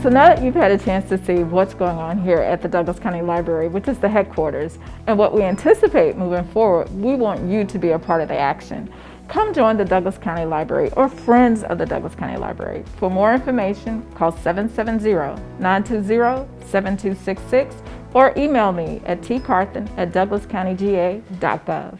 So now that you've had a chance to see what's going on here at the Douglas County Library, which is the headquarters, and what we anticipate moving forward, we want you to be a part of the action. Come join the Douglas County Library or Friends of the Douglas County Library. For more information, call 770-920-7266 or email me at tcarthen at douglascountyga.gov.